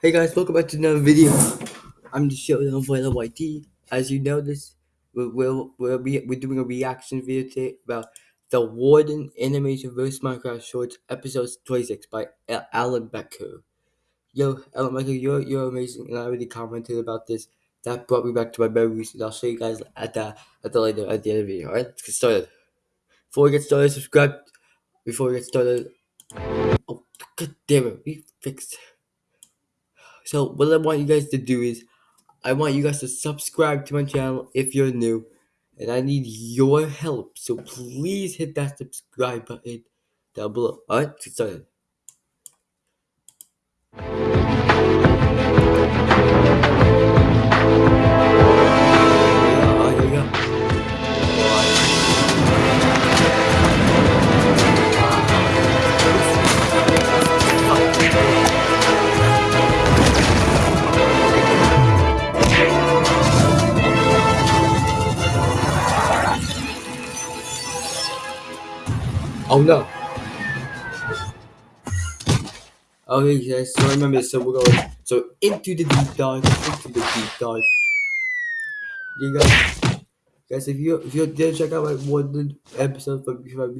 Hey guys, welcome back to another video. I'm showing on Voila YT. As you notice, we'll, we'll, we'll be, we're doing a reaction video today about the Warden Animation vs Minecraft Shorts episode 26 by Alan Becker. Yo, Alan Becker, you're, you're amazing, and I already commented about this. That brought me back to my memories, and I'll show you guys at the, at the later, at the end of the video. Alright, let's get started. Before we get started, subscribe. Before we get started, oh, god damn it, we fixed so what I want you guys to do is I want you guys to subscribe to my channel if you're new. And I need your help. So please hit that subscribe button down below. Alright, get started. Oh no. Oh, okay guys, so remember so we're going so into the deep dive, into the deep dive. You guys guys if you if you didn't check out my one episode from before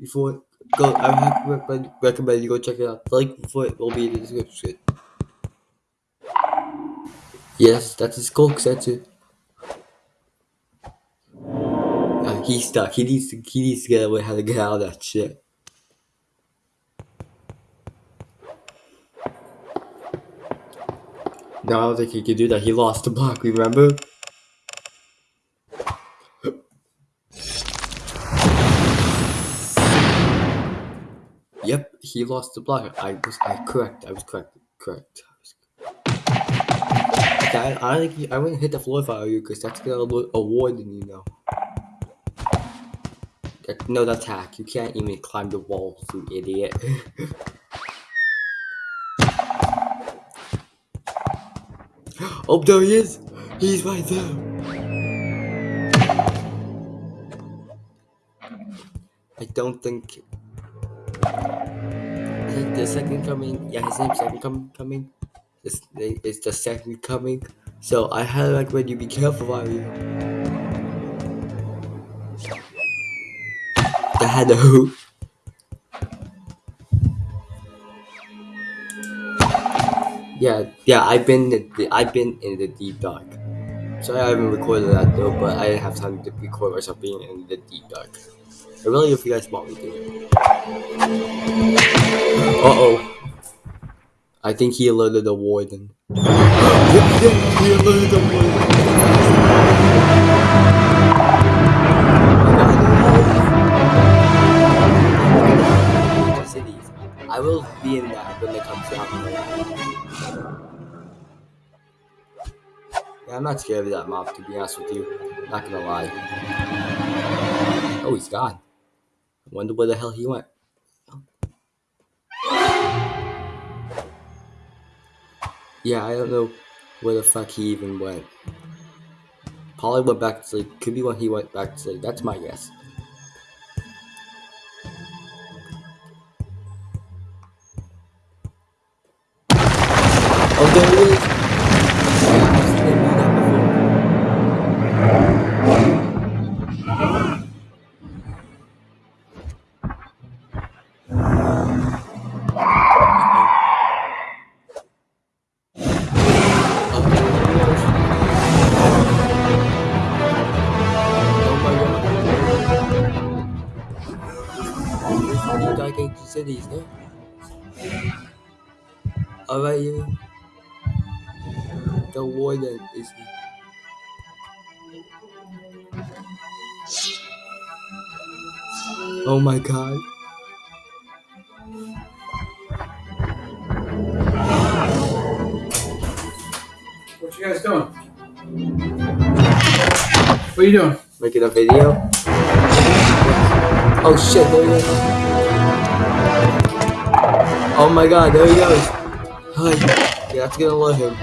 before go I recommend recommend you go check it out. The link for it will be in the description. Yes, that's his coke it. He's stuck. He needs to he needs to get away how to get out of that shit. No, I don't think he can do that. He lost the block, remember? yep, he lost the block. I was I correct. I was correct. Correct. I, I don't think he, I wouldn't hit the floor if I were you, because that's gonna award you know. No, that's hack. You can't even climb the walls, you idiot. oh, there he is! He's right there! I don't think... Is it the second coming? Yeah, his name's second com coming. It's, it's the second coming. So I highly recommend you be careful are you. Hello. Yeah, yeah, I've been the, I've been in the deep dark. Sorry I haven't recorded that though, but I didn't have time to record myself being in the deep dark. I really hope you guys want me to. Uh oh. I think he alerted the warden. he alerted the warden. Will be in that when it comes out. Yeah, I'm not scared of that mob, to be honest with you. Not gonna lie. Oh, he's gone. I wonder where the hell he went. Yeah, I don't know where the fuck he even went. Probably went back to sleep. Could be when he went back to sleep. That's my guess. Cities, no? Alright, you the warden is Oh my god. What you guys doing? What are you doing? Making a video. Oh shit, there he goes. Oh my god, there he goes. Hi. Yeah, that's gonna let him.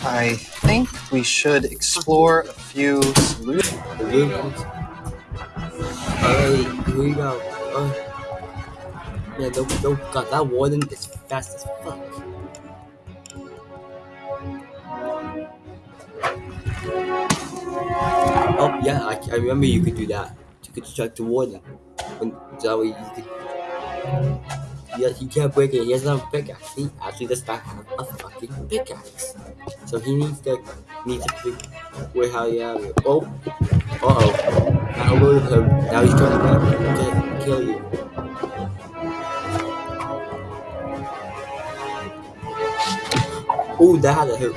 I think we should explore a few solutions. Alright, here we go. Uh, Yeah, no, no, God, that warden is fast as fuck. Oh, yeah, I, I remember you could do that. You could strike the warden. When, that way you could. Yeah, he can't break it. He has not a pickaxe. He actually this guy has a fucking pickaxe. So he needs to needs to figure how he have it. Oh, uh oh. Now load him. Now he's trying to kill you. Oh, that had a hook.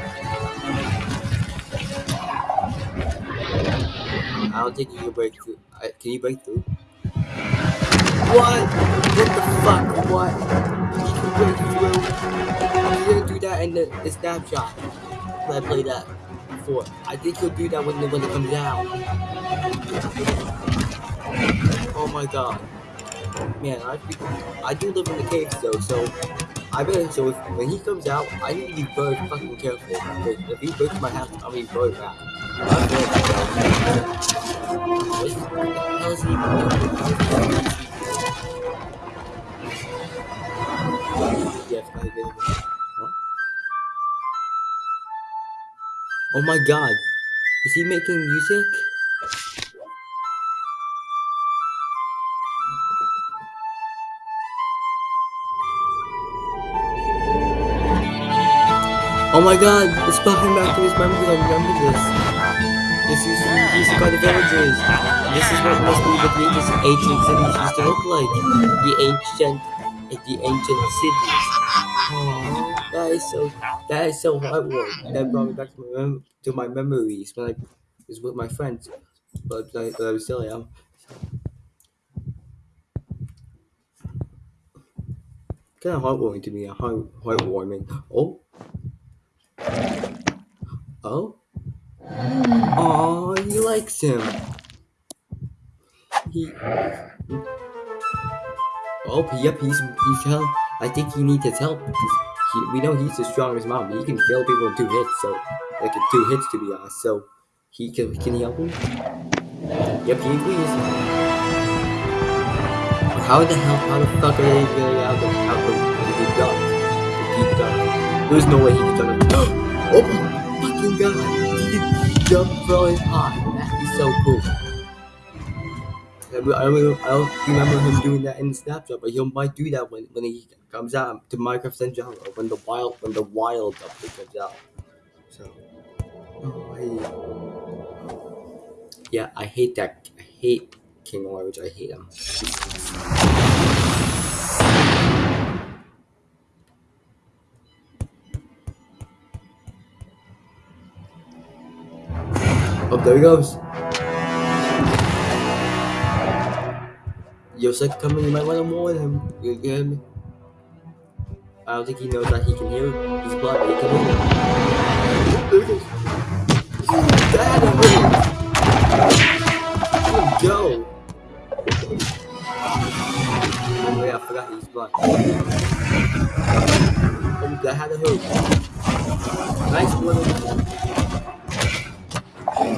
I don't think you can break through. Can you break through? What? What the fuck? What? You. You didn't do that in the, the snapshot. When I played that before. I think he'll do that when when it comes out. Oh my god. Man, I I do live in the caves though, so I better so if, when he comes out, I need to be very fucking careful. Because if he breaks my house, I'll be. I'm very bad. What the hell is he doing? Yes, I did. Huh? Oh my god. Is he making music? Oh my god, it's him back to his memories. I remember this. This used to guard the villages. This is what must be the greatest ancient cities used to look like. The ancient, the ancient cities. That is so, that is so heartwarming. That brought me back to my, mem- to my memories when I was with my friends. But I, but I was still young. Kind of heartwarming to me. A Heart, heartwarming. Oh. Oh. Oh, he likes him. He. Oh, yep, he's he's help. I think he needs his help. He, we know he's the strongest mom. He can kill people in two hits, so like two hits to be honest. So he can can he help him? Yep, he agrees. How the hell? How the fuck are they getting out of out of the deep dark? The deep dark. There's no way he can jump. Oh my fucking god! He can jump really high. That is so cool. I don't, I don't, remember him doing that in snapshot, but he might do that when, when he comes out to Minecraft Central or when the wild when the wild update comes out. So, oh, I, yeah, I hate that. I hate King Orange. I hate him. Oh, there he goes. Yosek coming, you might want to warn him. You get me? I don't think he knows that he can hear his blood, but he can hear it. There it is. That. Go. Oh yeah, I forgot he's blind. Oh, that had a hook. Nice one.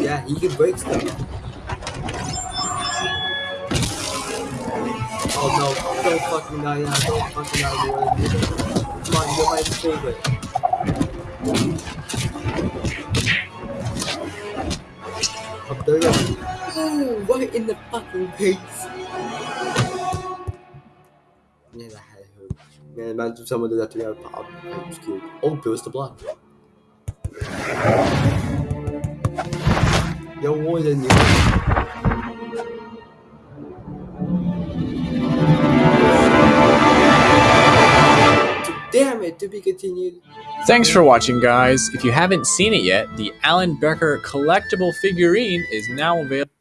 Yeah, he can break stuff. Don't fucking die now, don't fucking die, boy. Come on, you're my favorite. Up there you go. Ooh, right in the fucking face. Yeah, that had a hook. Man, imagine if someone did that to me, I'd pop. I'm scared. Oh, there's the block. Yo, Warden, you. To be continued. Thanks for watching, guys. If you haven't seen it yet, the Alan Becker collectible figurine is now available.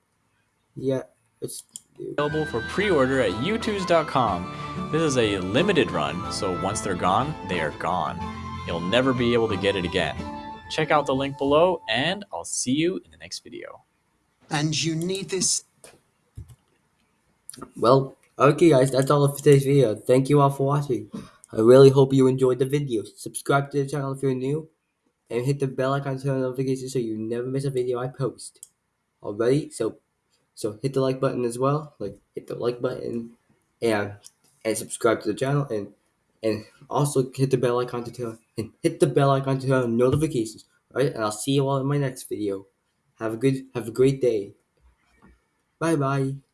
Yeah, it's. available for pre-order at youtooz.com. This is a limited run, so once they're gone, they are gone. You'll never be able to get it again. Check out the link below, and I'll see you in the next video. And you need this Well, okay, guys, that's all for today's video. Thank you all for watching. I really hope you enjoyed the video. Subscribe to the channel if you're new, and hit the bell icon to turn on notifications so you never miss a video I post. Alrighty, so so hit the like button as well. Like hit the like button, and and subscribe to the channel and and also hit the bell icon to turn and hit the bell icon to turn on notifications. Alright, and I'll see you all in my next video. Have a good, have a great day. Bye bye.